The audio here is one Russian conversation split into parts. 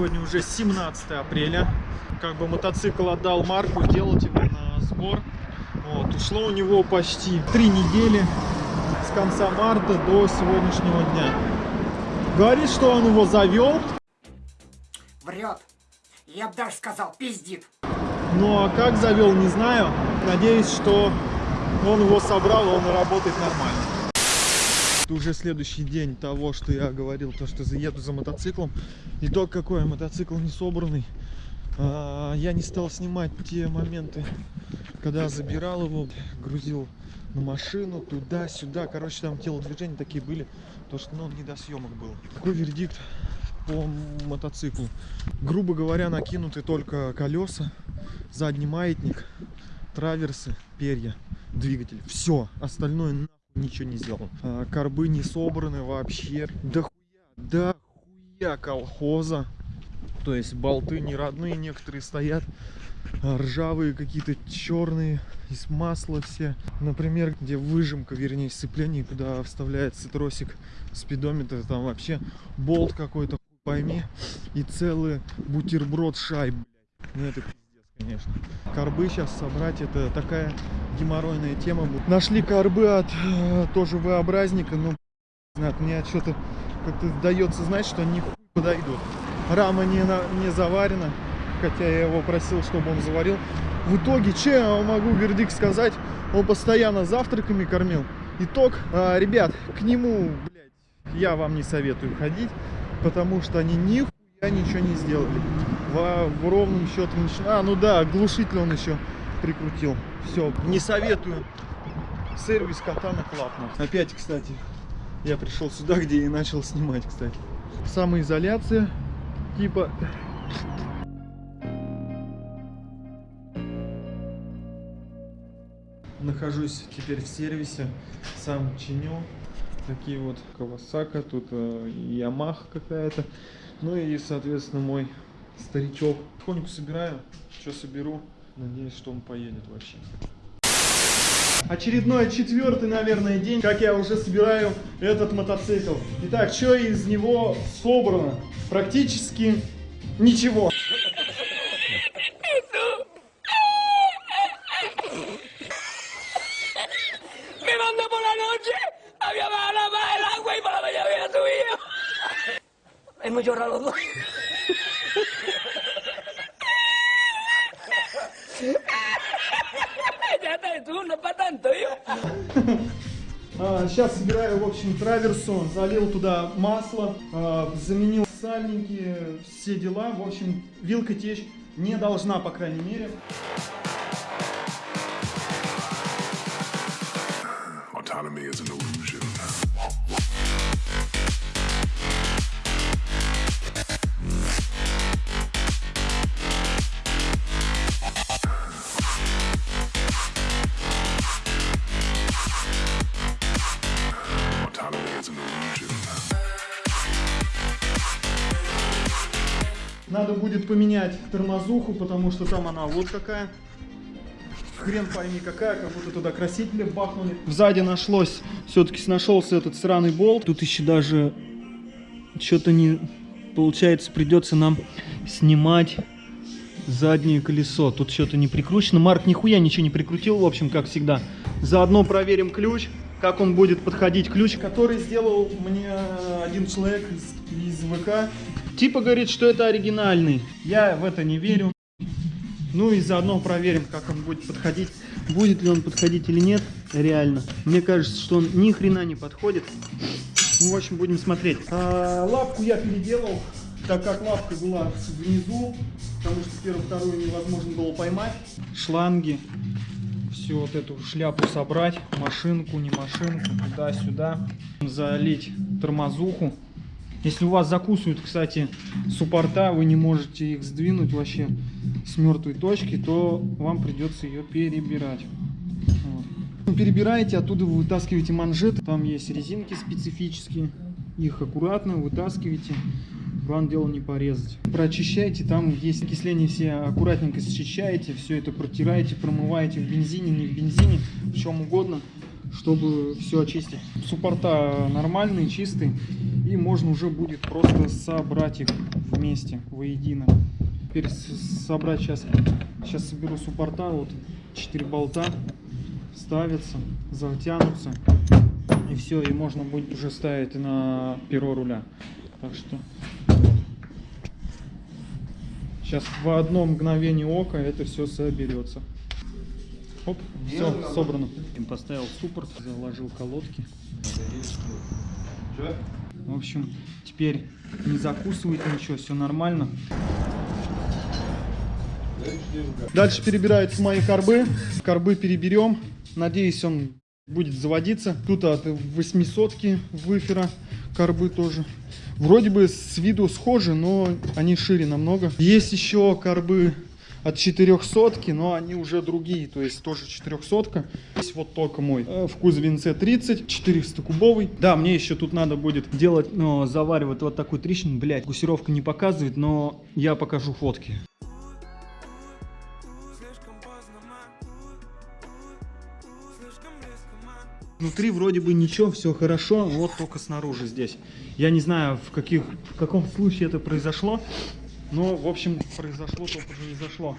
Сегодня уже 17 апреля. Как бы мотоцикл отдал Марку делать его на сбор. Вот, ушло у него почти три недели с конца марта до сегодняшнего дня. Говорит, что он его завел. Врет. Я бы даже сказал, пиздит. Ну а как завел, не знаю. Надеюсь, что он его собрал, он работает нормально. Это уже следующий день того, что я говорил, то, что заеду за мотоциклом. Итог какой, мотоцикл не собранный. А, я не стал снимать те моменты, когда забирал его, грузил на машину, туда-сюда. Короче, там телодвижения такие были, то что ну, не до съемок был. Какой вердикт по мотоциклу? Грубо говоря, накинуты только колеса, задний маятник, траверсы, перья, двигатель. Все, остальное нахуй ничего не сделал. А, корбы не собраны вообще. Да хуя, да хуя колхоза. То есть болты не родные, некоторые стоят а, ржавые какие-то черные из масла все например где выжимка вернее сцепление куда вставляется тросик спидометра там вообще болт какой-то пойми и целый бутерброд шайб ну это конечно. Корбы сейчас собрать это такая геморройная тема нашли корбы от э, тоже v-образника но от мне что-то как-то дается знать что они подойдут. Рама не, на, не заварена хотя я его просил чтобы он заварил. В итоге че я могу вердикт сказать? Он постоянно завтраками кормил. Итог а, ребят к нему блядь, я вам не советую ходить потому что они нихуя ничего не сделали в, в ровном счете а ну да глушитель он еще прикрутил. Все не советую. Сервис катана клапна опять кстати я пришел сюда где и начал снимать кстати. Самоизоляция типа. Нахожусь теперь в сервисе сам чиню. Такие вот Кавасака тут э, Ямах какая-то. Ну и соответственно мой старичок. Потихоньку собираю что соберу. Надеюсь что он поедет вообще. Очередной четвертый наверное день как я уже собираю этот мотоцикл. Итак что из него собрано? Практически ничего. Hemos llorado los dos. No para tanto, yo. А, сейчас собираю, в общем, траверсу, залил туда масло, а, заменил сальники, все дела. В общем, вилка течь не должна, по крайней мере. Будет поменять тормозуху, потому что там она вот какая. Хрен пойми какая, как будто туда красители бахнули. Сзади нашлось, все-таки нашелся этот сраный болт. Тут еще даже что-то не... Получается, придется нам снимать заднее колесо. Тут что-то не прикручено. Марк нихуя ничего не прикрутил, в общем, как всегда. Заодно проверим ключ, как он будет подходить. Ключ, который сделал мне один человек из, из ВК. Типа говорит, что это оригинальный. Я в это не верю. Ну и заодно проверим, как он будет подходить. Будет ли он подходить или нет, реально. Мне кажется, что он ни хрена не подходит. Ну, в общем, будем смотреть. А, лапку я переделал, так как лапка была внизу, потому что первую-вторую невозможно было поймать. Шланги, всю вот эту шляпу собрать, машинку, не машинку, туда-сюда, залить тормозуху. Если у вас закусывают, кстати, суппорта, вы не можете их сдвинуть вообще с мертвой точки, то вам придется ее перебирать. Вот. Перебираете, оттуда вы вытаскиваете манжеты, там есть резинки специфические, их аккуратно вытаскиваете, вам дело не порезать. Прочищайте, там есть окисление, все аккуратненько счищаете, все это протираете, промываете в бензине, не в бензине, в чем угодно, чтобы все очистить. Суппорта нормальные, чистые. И можно уже будет просто собрать их вместе, воедино. Теперь собрать сейчас, сейчас соберу суппорта, вот 4 болта ставятся, затянутся. И все, и можно будет уже ставить на перо руля. Так что. Сейчас в одно мгновение ока это все соберется. Оп, все, собрано. Поставил суппорт, заложил колодки. В общем, теперь не закусывает ничего, все нормально. Дальше перебираются мои корбы. Корбы переберем. Надеюсь, он будет заводиться. Тут от 800 выфера корбы тоже. Вроде бы с виду схожи, но они шире намного. Есть еще корбы от 400, но они уже другие, то есть тоже 400. Есть вот только мой э, в кузове NC30, 400 кубовый. Да, мне еще тут надо будет делать, но заваривать вот такую трещину. Блять, гусировка не показывает, но я покажу фотки. Внутри вроде бы ничего, все хорошо, вот только снаружи здесь. Я не знаю, в, каких, в каком случае это произошло, но, в общем, произошло, только произошло.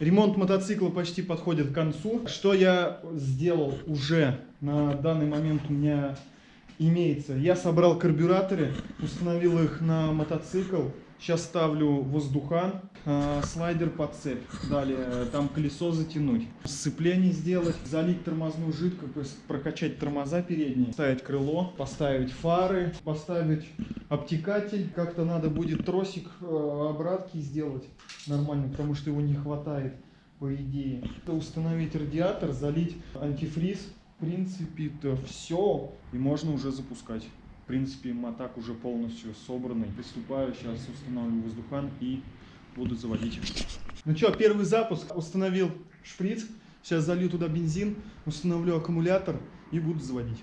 Ремонт мотоцикла почти подходит к концу. Что я сделал уже на данный момент у меня имеется? Я собрал карбюраторы, установил их на мотоцикл. Сейчас ставлю воздухан, э, слайдер под цепь. Далее э, там колесо затянуть. Сцепление сделать, залить тормозную жидкость, прокачать тормоза передние, ставить крыло, поставить фары, поставить обтекатель. Как-то надо будет тросик э, обратки сделать нормально, потому что его не хватает по идее. Установить радиатор, залить антифриз. В принципе, это все. И можно уже запускать. Принципе, мотак уже полностью собранный. Приступаю, сейчас установлю воздухан и буду заводить. Ну что, первый запуск. Установил шприц. Сейчас залью туда бензин, установлю аккумулятор и буду заводить.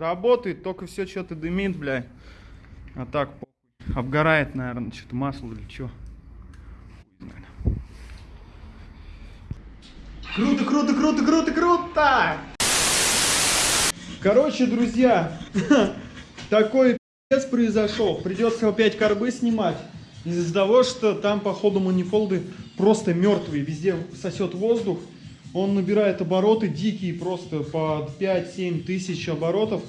Работает, только все что-то дымит, блядь. А так, похуй. Обгорает, наверное, что-то масло или что. Круто, круто, круто, круто, круто! Короче, друзья, такой пи***ц произошел. Придется опять корбы снимать. Из-за того, что там, походу, манифолды просто мертвые. Везде сосет воздух. Он набирает обороты дикие, просто под 5-7 тысяч оборотов.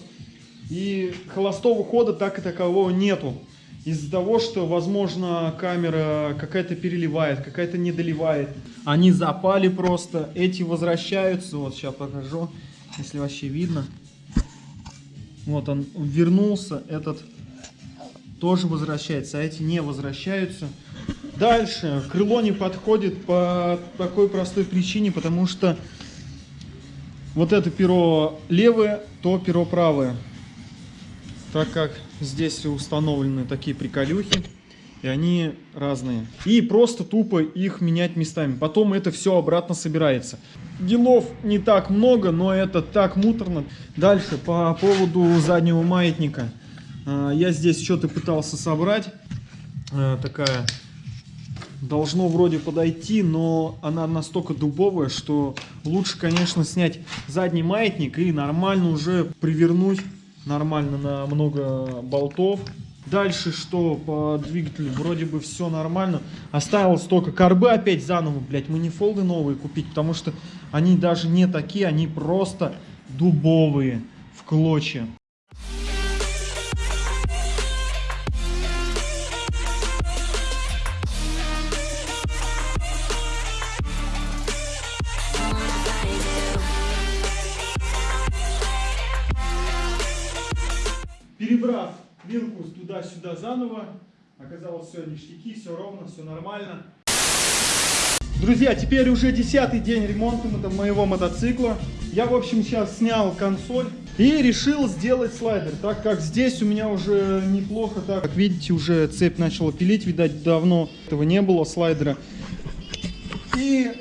И холостого хода так и такового нету. Из-за того, что, возможно, камера какая-то переливает, какая-то не доливает. Они запали просто, эти возвращаются. Вот сейчас покажу, если вообще видно. Вот он вернулся, этот тоже возвращается, а эти не возвращаются. Дальше, крыло не подходит по такой простой причине, потому что вот это перо левое, то перо правое. Так как здесь установлены такие приколюхи, и они разные. И просто тупо их менять местами. Потом это все обратно собирается. Делов не так много, но это так муторно. Дальше, по поводу заднего маятника. А, Я здесь что-то пытался собрать. А, Такая должно вроде подойти, но она настолько дубовая, что лучше, конечно, снять задний маятник и нормально уже привернуть нормально на много болтов. Дальше что по двигателю? Вроде бы все нормально. Осталось только карбы опять заново, блять, манифолды новые купить, потому что они даже не такие, они просто дубовые, в клочья. Перебрав вилку туда-сюда заново, оказалось все ништяки, все ровно, все нормально. Друзья, теперь уже десятый день ремонта мо- моего мотоцикла. Я, в общем, сейчас снял консоль и решил сделать слайдер, так как здесь у меня уже неплохо так. Как видите, уже цепь начала пилить, видать, давно этого не было слайдера. И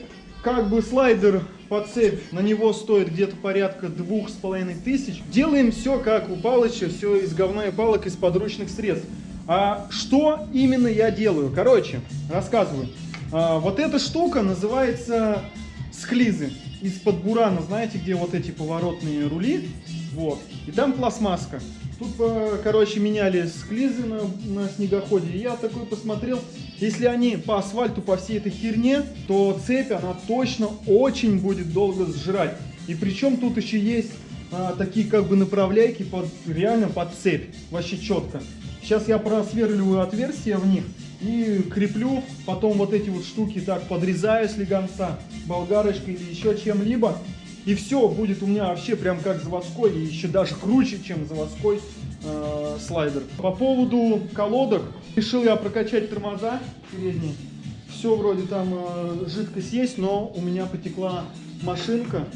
как бы слайдер по цепь, на него стоит где-то порядка двух с половиной тысяч. Делаем все как у Палыча, все из говна и палок, из подручных средств. А что именно я делаю? Короче, рассказываю. А, вот эта штука называется склизы. Из-под бурана, знаете, где вот эти поворотные рули? Вот. И там пластмасска. Тут, э, короче, меняли склизы на, на снегоходе. Я такой посмотрел, если они по асфальту, по всей этой херне, то цепь, она точно очень будет долго сжирать. И причем тут еще есть а, такие как бы направляйки под, реально под цепь. Вообще четко. Сейчас я просверливаю отверстия в них и креплю. Потом вот эти вот штуки так подрезаю с легонца болгарочкой или еще чем-либо. И все, будет у меня вообще прям как заводской, и еще даже круче, чем заводской э, слайдер. По поводу колодок, решил я прокачать тормоза передние. Все вроде там э, жидкость есть, но у меня потекла машинка,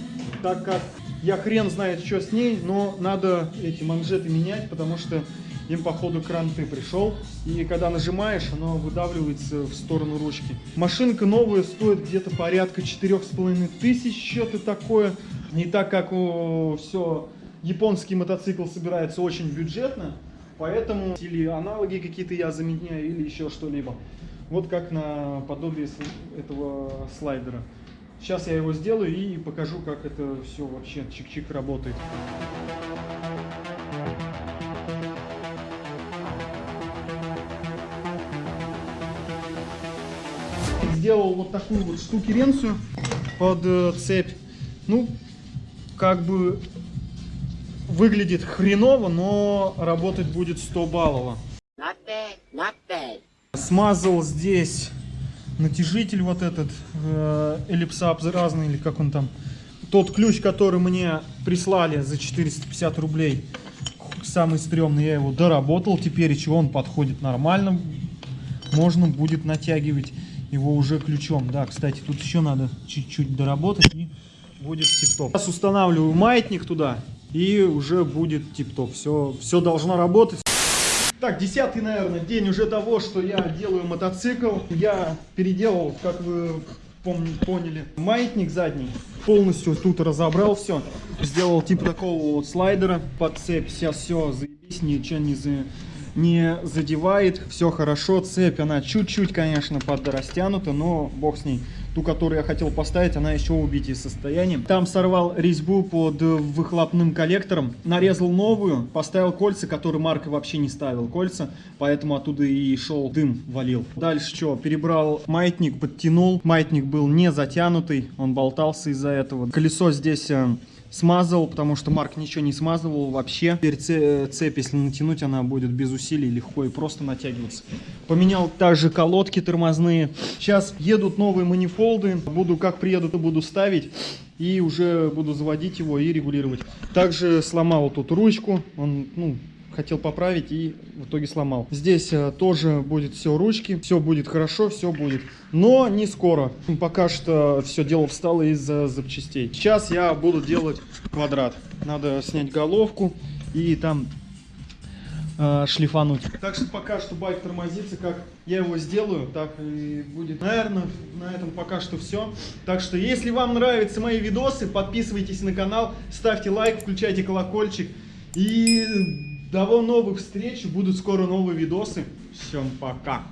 так как я хрен знает, что с ней, но надо эти манжеты менять, потому что им походу кранты пришел. И когда нажимаешь, оно выдавливается в сторону ручки. Машинка новая стоит где-то порядка четырех с половиной тысяч, что-то такое. Не так как все японский мотоцикл собирается очень бюджетно, поэтому или аналоги какие-то я заменяю, или еще что-либо. Вот как на подобие этого слайдера. Сейчас я его сделаю и покажу, как это все вообще чик-чик работает. Сделал вот такую вот штукеренцию под э, цепь. Ну, как бы выглядит хреново, но работать будет 100 баллово. Not bad, not bad. Смазал здесь натяжитель вот этот, э, эллипсообразный или как он там. Тот ключ, который мне прислали за 450 рублей, самый стрёмный, я его доработал. Теперь чего он подходит нормально. Можно будет натягивать его уже ключом. Да, кстати, тут еще надо чуть-чуть доработать и будет тип-топ. Сейчас устанавливаю маятник туда и уже будет тип-топ. Все, все должно работать. Так, десятый, наверное, день уже того, что я делаю мотоцикл. Я переделал, как вы поняли, маятник задний. Полностью тут разобрал все. Сделал типа такого вот слайдера под цепь. Сейчас все, заебись, ничего не, за- не задевает. Все хорошо. Цепь, она чуть-чуть, конечно, подрастянута, но бог с ней. Ту, которую я хотел поставить, она еще в убитии состоянии. Там сорвал резьбу под э, выхлопным коллектором, нарезал новую, поставил кольца, которые Марк вообще не ставил кольца, поэтому оттуда и шел дым валил. Дальше что, перебрал маятник, подтянул. Маятник был не затянутый, он болтался из-за этого. Колесо здесь э, смазал, потому что Марк ничего не смазывал вообще. Теперь це- цепь, если натянуть, она будет без усилий, легко и просто натягиваться. Поменял также колодки тормозные. Сейчас едут новые манифолды. Буду, как приеду, то буду ставить. И уже буду заводить его и регулировать. Также сломал тут ручку. Он, ну, хотел поправить и в итоге сломал. Здесь э, тоже будет все ручки, все будет хорошо, все будет. Но не скоро. Пока что все дело встало из-за запчастей. Сейчас я буду делать квадрат. Надо снять головку и там э, шлифануть. Так что пока что байк тормозится, как я его сделаю, так и будет. Наверное, на этом пока что все. Так что, если вам нравятся мои видосы, подписывайтесь на канал, ставьте лайк, включайте колокольчик. И до новых встреч, будут скоро новые видосы. Всем пока.